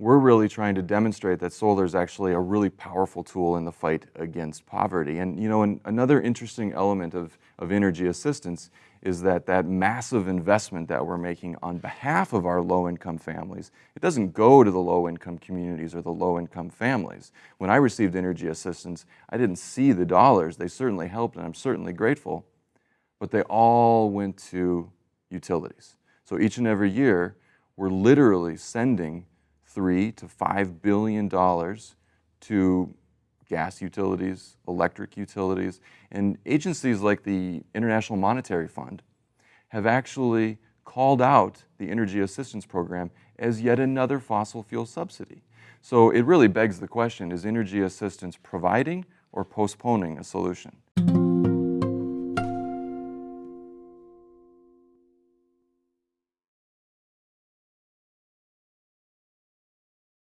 we're really trying to demonstrate that solar is actually a really powerful tool in the fight against poverty. And you know, an, another interesting element of, of energy assistance is that that massive investment that we're making on behalf of our low-income families, it doesn't go to the low-income communities or the low-income families. When I received energy assistance, I didn't see the dollars. They certainly helped, and I'm certainly grateful, but they all went to utilities. So each and every year, we're literally sending three to five billion dollars to gas utilities, electric utilities, and agencies like the International Monetary Fund have actually called out the Energy Assistance Program as yet another fossil fuel subsidy. So it really begs the question, is energy assistance providing or postponing a solution?